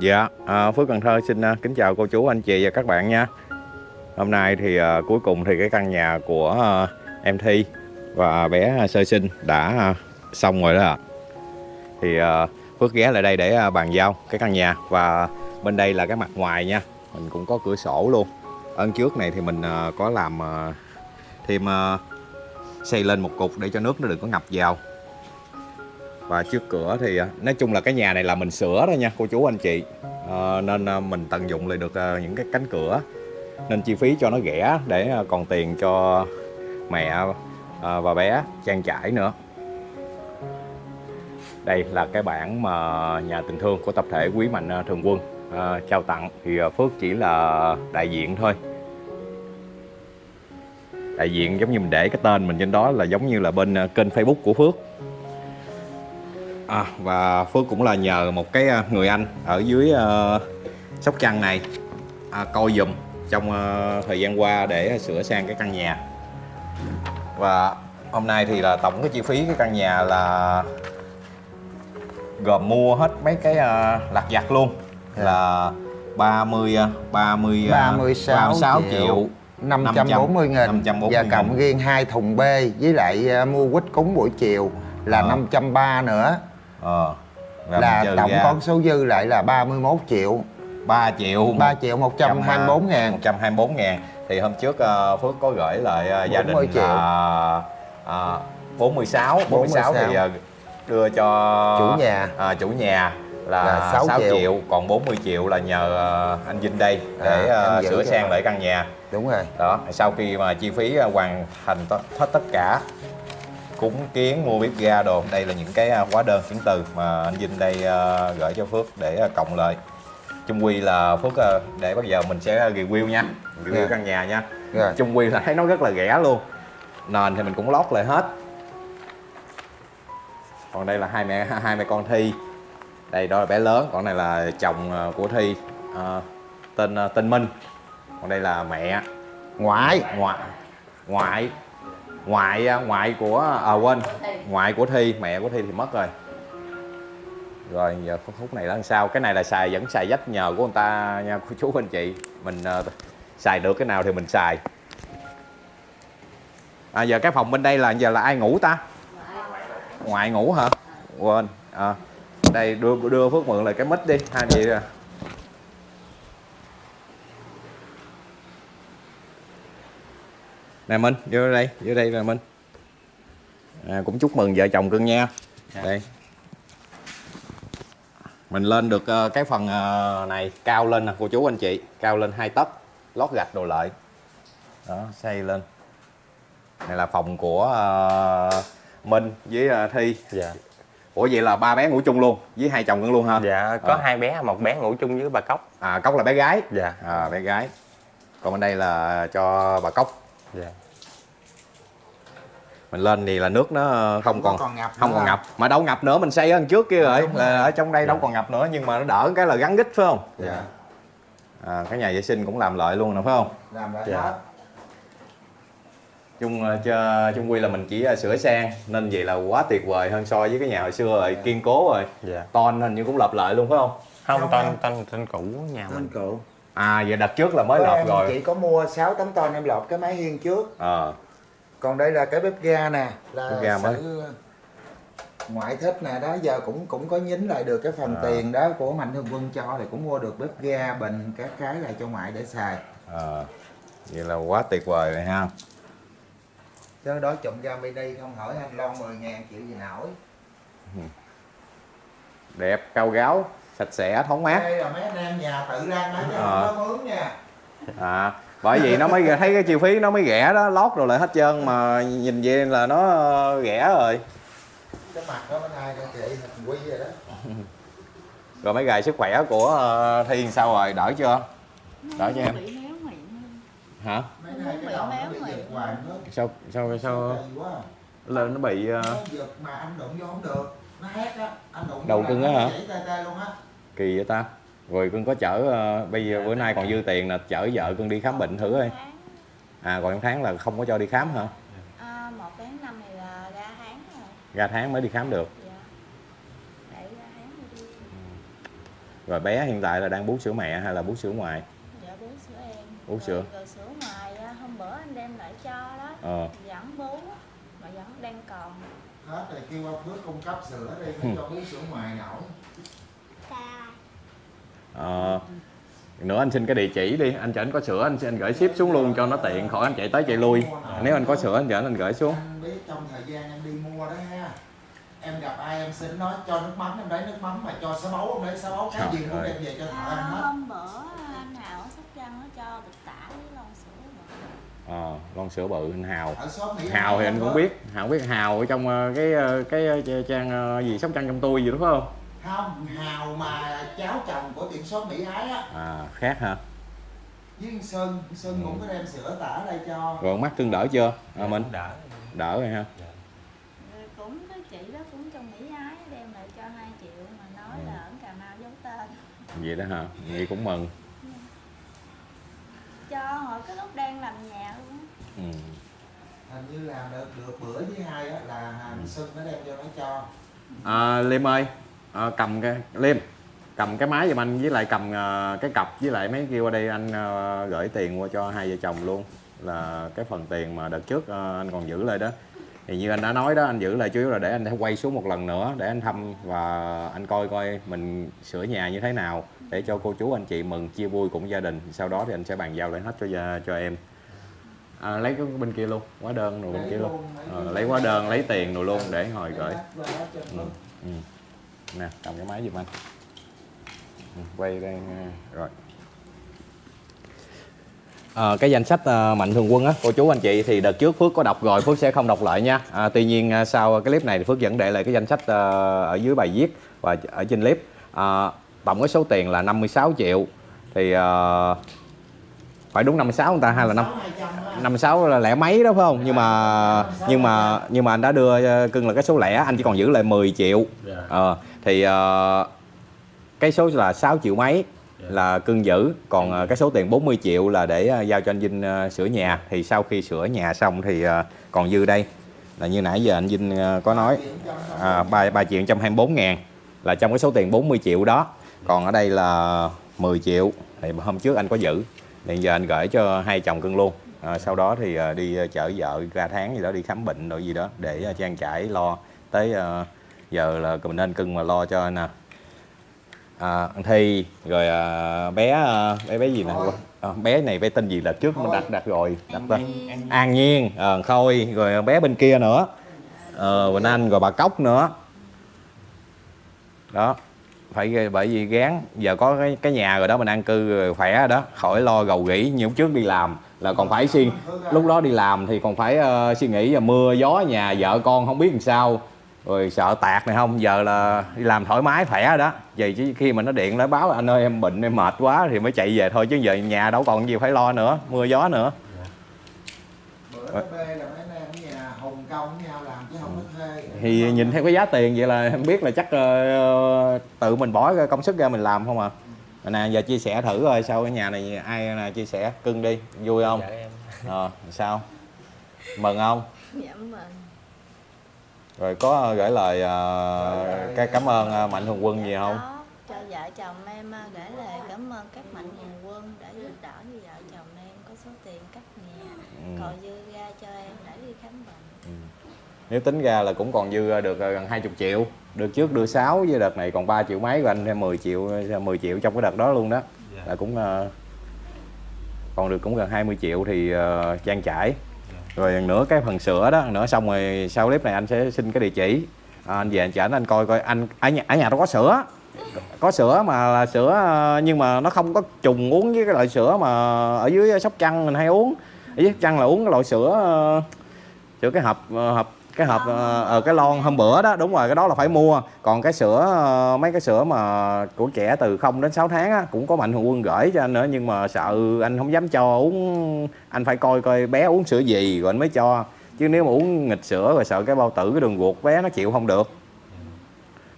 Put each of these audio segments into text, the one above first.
Dạ, à, Phước Cần Thơ xin à, kính chào cô chú, anh chị và các bạn nha. Hôm nay thì à, cuối cùng thì cái căn nhà của à, em Thi và bé sơ sinh đã à, xong rồi đó ạ. Thì à, Phước ghé lại đây để à, bàn giao cái căn nhà và bên đây là cái mặt ngoài nha. Mình cũng có cửa sổ luôn. Ân trước này thì mình à, có làm à, thêm à, xây lên một cục để cho nước nó đừng có ngập vào và trước cửa thì à, nói chung là cái nhà này là mình sửa đó nha cô chú anh chị. Ờ, à, nên mình tận dụng lại được à, những cái cánh cửa. Nên chi phí cho nó rẻ để à, còn tiền cho mẹ và bé trang trải nữa. Đây là cái bản mà nhà tình thương của tập thể Quý Mạnh Thường Quân à, trao tặng. Thì Phước chỉ là đại diện thôi. Đại diện giống như mình để cái tên mình trên đó là giống như là bên kênh Facebook của Phước. À, và Phước cũng là nhờ một cái à, người anh ở dưới ờ, Sóc Trăng này à, coi dùm trong ờ, thời gian qua để sửa sang cái căn nhà và hôm nay thì là tổng cái chi phí cái căn nhà là gồm mua hết mấy cái uh, lặt vặt luôn là 30 ờ, 30 ờ, 36 36 triệu, triệu 540 nghìn 540 và nghìn. cộng riêng hai thùng bê với lại mua quýt cúng buổi chiều là Ờ. 530 nữa ờ, là trừ tổng ra con số dư lại là 31 triệu 3 triệu 3 triệu 124 ngàn 124 ngàn thì hôm trước ờ, Phước có gửi lại ờ, gia đình 40 triệu. là ờ, 46 46 thì 46. ờ, đưa cho Chủ nhà. ờ, chủ nhà là, Là 6, 6 triệu. triệu. còn 40 triệu là nhờ anh Vinh đây để À, em giữ sửa sang lại căn nhà đúng rồi đó sau khi mà chi phí hoàn thành hết tất cả cúng kiến mua bếp ga đồ. Đây là những cái ờ, hóa đơn chứng từ mà anh Vinh đây ờ, gửi cho Phước để ờ, cộng lại chung quy là Phước để bây giờ mình sẽ review nha. Review Dạ. căn nhà nha. Rồi chung quy là thấy nó rất là rẻ luôn. Nền thì mình cũng lót lại hết. Còn đây là hai mẹ hai mẹ con Thi. Đây đó là bé lớn. Còn này là chồng của Thi ờ, tên tên Minh. Còn đây là mẹ ngoại ngoại ngoại ngoại à, ngoại của à quên. Ngoại của thi mẹ của thi thì mất rồi. Rồi giờ khúc khúc này là làm sao? Cái này là xài vẫn xài dách nhờ của người ta nha cô chú anh chị. Mình uh, xài được cái nào thì mình xài. À giờ cái phòng bên đây là giờ là ai ngủ ta? Ngoại ngủ hả? Quên à, đây đưa đưa phước mượn lại cái mít đi. Hai chị. Nè minh vô đây vô đây nè minh. À, cũng chúc mừng vợ chồng cưng nha. Đây. Mình lên được ờ, cái phần ờ, này cao lên nè cô chú anh chị. Cao lên hai tấc lót gạch đồ lợi. Đó xây lên. Này là phòng của ờ, minh với ờ, thi. Dạ. Ủa vậy là ba bé ngủ chung luôn với hai chồng cưng luôn ha? Dạ có Ờ. hai bé một bé ngủ chung với bà cốc. À cốc là bé gái. Dạ. À bé gái. Còn bên đây là cho bà cốc. Dạ mình lên thì là nước nó không còn còn ngập không còn ngập. Mà đâu ngập nữa mình xây ở đằng trước kia rồi. Là ở trong đây đâu Dạ. còn ngập nữa nhưng mà nó đỡ cái là gắn gít phải không? Dạ. À, cái nhà vệ sinh cũng làm lại luôn nè phải không? Làm lại Dạ. hết. Chung ờ, cho chung quy là mình chỉ ờ, sửa sang nên vậy là quá tuyệt vời hơn so với cái nhà hồi xưa rồi kiên cố rồi. Dạ. Ton hình như cũng lợp lại luôn phải không? Không Không, tên không. tên tên cũ nhà mình. cụ à vậy đặt trước là mới lợp rồi. chỉ có mua 6 tấm ton em lọt cái máy hiên trước. Ờ còn đây là cái bếp ga nè là Bếp ga mới. sự ngoại thích nè đó giờ cũng cũng có nhín lại được cái phần À. tiền đó của mạnh thường quân cho thì cũng mua được bếp ga bình các cái lại cho ngoại để xài ờ vậy là quá tuyệt vời rồi ha chứ đó trộm ga mini không hỏi anh lon 10 ngàn chịu gì nổi đẹp cao gáo sạch sẽ thoáng mát đây là mấy anh em nhà tự lăn đó chứ Ờ. không có mướn nha à bởi vì nó mới thấy cái chi phí nó mới rẻ đó lót rồi lại hết trơn mà nhìn vậy là nó rẻ rồi. Cái mặt đó bên ai đó chị hình quy rồi đó. Rồi mấy gài sức khỏe của ờ, thi sao rồi? Đỡ chưa? Đỡ cho em? hả? Nay sao sao sao lên nó bị ờ, nó giật mà anh đụng vô không được. Nó hét á anh đụng vô Đầu cưng á hả? chảy tê tê luôn á. Kỳ vậy ta rồi cưng có chở ờ, bây giờ bữa nay còn dư tiền là chở vợ cưng đi khám bệnh thử coi. à còn tháng là không có cho đi khám hả? À, một tháng năm này là ra tháng rồi. Ra tháng mới đi khám được. Dạ. Để ra tháng rồi đi. Rồi bé hiện tại là đang bú sữa mẹ hay là bú sữa ngoài? Dạ bú sữa em. Bú Rồi- sữa. rồi sữa ngoài á, hôm bữa anh đem lại cho đó. Ờ. Vẫn bú mà vẫn đang còn. Hết rồi kêu ông bước cung cấp sữa đi Ừ. cho bú sữa ngoài nổi Ờ, nữa anh xin cái địa chỉ đi. Anh cho anh có sữa anh anh gửi ship xuống luôn cho nó tiện. Khỏi anh chạy tới chạy lui. Nếu anh có sữa anh cho anh gửi xuống. Anh biết trong thời gian em đi mua đó ha em gặp ai em xin nói cho nước mắm em lấy nước mắm mà cho sá bấu em lấy sá bấu cái Trời gì cũng đem về cho thợ à, ăn hết. Hôm bữa anh Hào ở Sóc Trăng nó cho bịch tả với lon sữa mà. ờ lon sữa bự anh hào. Hào thì An anh cũng biết. Hào biết hào ở trong ờ, cái ờ, cái ờ, trang ờ, gì sóc trăng trong tôi gì đúng không không hào mà cháu chồng của tiệm shop Mỹ Ái á. À khác hả? Với Sơn Sơn cũng có đem sữa tả đây cho. Rồi mắt tương đỡ chưa? À, mình Cũng đỡ. Đỡ rồi ha. Rồi cũng có chị đó cũng trong Mỹ Ái đem lại cho 2 triệu mà nói Ừ. là ở Cà Mau giấu tên. Vậy đó hả? Vậy cũng mừng. Cho hồi cái lúc đang làm nhà luôn á. ừ. hình như làm được được bữa với hai á là hàng Sơn nó đem cho nó cho. À, liêm ơi à, cầm cái liêm cầm cái máy giùm anh với lại cầm ờ, cái cặp với lại mấy kia qua đây anh ờ, gửi tiền qua cho hai vợ chồng luôn. Là cái phần tiền mà đợt trước ờ, anh còn giữ lại đó. Thì như anh đã nói đó anh giữ lại chủ yếu là để anh quay xuống một lần nữa để anh thăm và anh coi coi mình sửa nhà như thế nào để cho cô chú anh chị mừng chia vui cùng gia đình. Sau đó thì anh sẽ bàn giao lại hết cho cho em. À, lấy cái bên kia luôn hóa đơn rồi bên kia luôn. Ờ, lấy hóa đơn lấy tiền rồi luôn để hồi gửi. Ừ. Ừ. nè cầm cái máy giùm anh. Ừ, quay đây nha. rồi. Ờ, cái danh sách ờ, mạnh thường quân á cô chú anh chị thì đợt trước Phước có đọc rồi Phước sẽ không đọc lại nha. À, tuy nhiên ờ, sau cái clip này thì Phước vẫn để lại cái danh sách ờ, ở dưới bài viết và ở trên clip. À, tổng cái số tiền là 56 triệu. Thì ờ, phải đúng 56 người ta hay là năm 56 là lẻ mấy đó phải không? Nhưng mà nhưng mà nhưng mà anh đã đưa ờ, cưng là cái số lẻ anh chỉ còn giữ lại 10 triệu. Ờ, thì ờ, cái số là 6 triệu mấy là cưng giữ. Còn ờ, cái số tiền 40 triệu là để ờ, giao cho anh Vinh ờ, sửa nhà. Thì sau khi sửa nhà xong thì ờ, còn dư đây. Là như nãy giờ anh Vinh ờ, có nói. À, 3, 3 triệu 124 ngàn là trong cái số tiền 40 triệu đó. Còn ở đây là 10 triệu. Thì hôm trước anh có giữ. Hiện giờ anh gửi cho hai chồng cưng luôn. À, sau đó thì đi chở vợ ra tháng gì đó đi khám bệnh rồi gì đó để trang trải lo tới à, giờ là mình nên cưng mà lo cho nè à, ăn thi rồi à, bé à, bé bé gì nè? À, bé này bé tên gì là trước mình đặt đặt rồi đặt tên an nhiên à, khôi rồi bé bên kia nữa. Ờ Quỳnh Anh rồi bà Cốc nữa. Đó phải bởi vì gán giờ có cái, cái nhà rồi đó mình an cư rồi khỏe rồi đó. Khỏi lo gầu gỉ như trước đi làm là còn phải suy lúc đó đi làm thì còn phải ờ, suy nghĩ là mưa gió nhà vợ con không biết làm sao rồi sợ tạt này không? Giờ là đi làm thoải mái khỏe rồi đó. Vậy chứ khi mà nó điện lại báo anh ơi em bệnh em mệt quá thì mới chạy về thôi chứ giờ nhà đâu còn gì phải lo nữa mưa gió nữa. Bữa đó bê là mấy anh em ở nhà hùng công với nhau làm chứ không có thuê. Thì nhìn theo cái giá tiền vậy là em biết là chắc ờ, tự mình bỏ cái công sức ra mình làm không à. Nè giờ chia sẻ thử rồi sau cái nhà này ai nè chia sẻ cưng đi vui không? Dạ em. Ờ sao? Mừng không? Dạ mừng rồi có gửi lời ờ, cái cảm ơn ờ, mạnh thường quân gì không? Đó, cho vợ chồng em gửi lời cảm ơn các mạnh thường quân đã giúp đỡ cho vợ chồng em có số tiền cắt nhà. Ừ. còn dư ra cho em để đi khám bệnh. Nếu tính ra là cũng còn dư được ờ, gần 20 triệu được trước đưa 6 với đợt này còn 3 triệu mấy của anh thêm 10 triệu 10 triệu trong cái đợt đó luôn đó. Là cũng ờ, còn được cũng gần 20 triệu thì ờ, trang trải rồi nữa cái phần sữa đó nữa xong rồi sau clip này anh sẽ xin cái địa chỉ. À, anh về anh chở anh coi coi anh ở nhà ở nhà nó có sữa. Có sữa mà là sữa ờ, nhưng mà nó không có trùng uống với cái loại sữa mà ở dưới sóc trăng mình hay uống. Ở dưới sóc trăng là uống cái loại sữa ờ, sữa cái hộp ờ, hộp cái hộp ờ, ờ, cái lon hôm bữa đó. Đúng rồi cái đó là phải mua. Còn cái sữa ờ, mấy cái sữa mà của trẻ từ 0 đến 6 tháng á, cũng có mạnh thường quân gửi cho anh nữa. Nhưng mà sợ anh không dám cho uống. Anh phải coi coi bé uống sữa gì rồi anh mới cho. Chứ nếu mà uống nghịch sữa rồi sợ cái bao tử cái đường ruột bé nó chịu không được.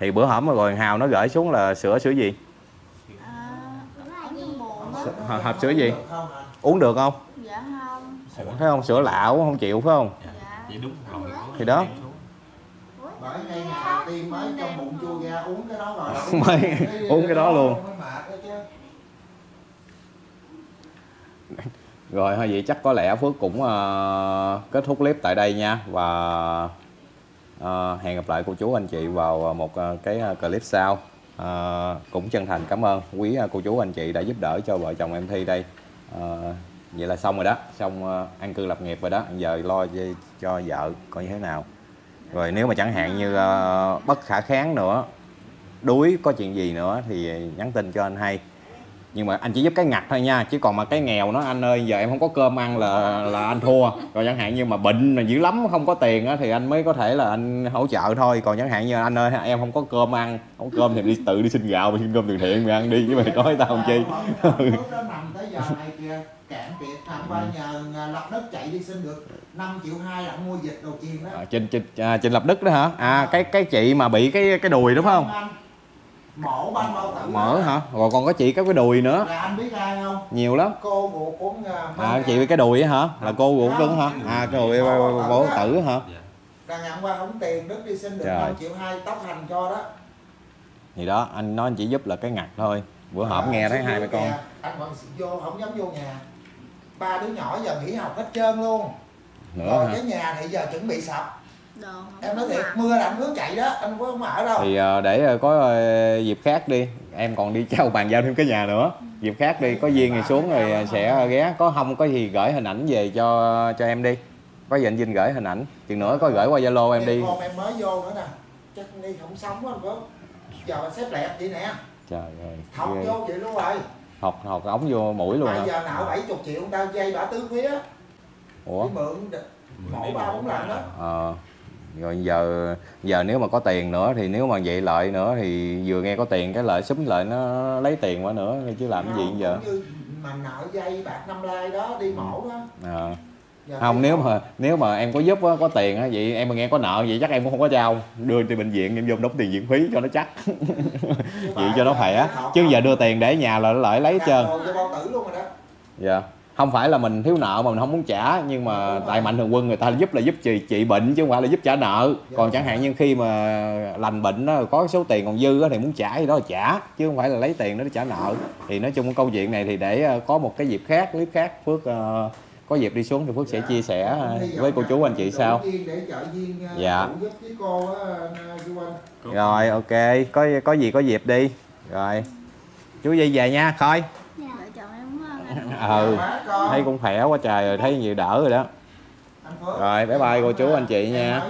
Thì bữa hổm rồi hào nó gửi xuống là sữa sữa gì? À, ở hộp, sữa gì? Uống được không? Dạ không. Thấy không? Sữa lạ uống không chịu phải không? Dạ. Vậy đúng rồi thì đó. Bởi ngay ngày đầu tiên mới trong bụng chua ra uống cái đó rồi. Uống, uống cái đó luôn. Rồi thôi vậy chắc có lẽ phước cũng uh, kết thúc clip tại đây nha. Và uh, hẹn gặp lại cô chú anh chị vào một uh, cái clip sau. Uh, cũng chân thành cảm ơn quý uh, cô chú anh chị đã giúp đỡ cho vợ chồng em thi đây. Uh, vậy là xong rồi đó xong ờ, an cư lập nghiệp rồi đó. Giờ lo cho, cho vợ coi như thế nào. Rồi nếu mà chẳng hạn như ờ, bất khả kháng nữa đuối có chuyện gì nữa thì nhắn tin cho anh hay nhưng mà anh chỉ giúp cái ngặt thôi nha chứ còn mà cái nghèo nó anh ơi giờ em không có cơm ăn là là anh thua. Còn chẳng hạn như mà bệnh là dữ lắm không có tiền á thì anh mới có thể là anh hỗ trợ thôi. Còn chẳng hạn như anh ơi em không có cơm ăn không có cơm thì đi tự đi xin gạo mà xin cơm từ thiện mày ăn đi chứ mày nói tao làm chi. Cạn kiệt thằng ba nhờ à, lập đất chạy đi xin được 5 triệu hai là mua dịch đầu chiên đó. À, trên trên à, trên lập đức đó hả? À cái cái chị mà bị cái cái đùi đúng không? Anh, mổ ban bao tử mở hả? Rồi còn có chị có cái đùi nữa. Là anh biết ai không? Nhiều lắm. Cô ruột của à, à chị bị cái đùi á hả? Là cô ruột cứng hả? À cái đùi bổ tử hả? Là nhận qua không tiền đức đi xin được Trời. 5 triệu hai tóc hành cho đó. Thì đó anh nói anh chỉ giúp là cái ngặt thôi. Bữa hổm À, nghe thấy hai mẹ con. nhà, anh còn vô không dám vô nhà. Ba đứa nhỏ giờ nghỉ học hết trơn luôn. Nữa rồi hả? cái nhà thì giờ chuẩn bị sập đồ em nói thiệt mưa là anh hướng chạy đó anh có không ở đâu. Thì ờ, để ờ, có ờ, dịp khác đi. Em còn đi trao bàn giao thêm cái nhà nữa. Dịp khác đi có duyên thì xuống rồi sẽ ghé. Có không có gì gửi hình ảnh về cho cho em đi. Có gì anh Vinh gửi hình ảnh. Chừng nữa có gửi qua Zalo em đi. Con em mới vô nữa nè. Chắc đi không sống quá anh có. Giờ anh xếp lẹp vậy nè. Trời ơi học ghê. vô vậy luôn rồi. Học học ống vô mũi luôn bây giờ nạo 70 triệu người ta dây bả tứ phía. Ủa? Mượn mổ ba bốn lần đó Ờ, rồi giờ giờ nếu mà có tiền nữa thì nếu mà vậy lợi nữa thì vừa nghe có tiền cái lợi súng lợi nó lấy tiền qua nữa chứ làm cái gì giờ? mà nợ dây bạc năm lai đó đi mổ đó. Giờ không nếu mà nếu mà em có giúp á, có tiền á vậy em mà nghe có nợ vậy chắc em cũng không có trao. Đưa đi bệnh viện em vô đóng tiền viện phí cho nó chắc. Vậy cho nó khỏe. chứ giờ đưa tiền để nhà là nó lợi lấy hết trơn. dạ không phải là mình thiếu nợ mà mình không muốn trả nhưng mà tại mạnh thường quân người ta giúp là giúp trị trị bệnh chứ không phải là giúp trả nợ. Còn chẳng hạn như khi mà lành bệnh đó có số tiền còn dư đó, thì muốn trả thì đó là trả chứ không phải là lấy tiền đó để trả nợ. Thì nói chung cái câu chuyện này thì để ờ, có một cái dịp khác clip khác phước uh, có dịp đi xuống thì phước sẽ chia sẻ ờ, với cô chú anh chị sao sau. Dạ. cô uh, rồi ok. Có có gì có dịp đi. Rồi. Chú dây về nha. Khôi vợ chồng em không ngon ừ thấy cũng khỏe quá trời rồi, thấy nhiều đỡ rồi đó. Rồi, bye bye cô chú, anh chị nha.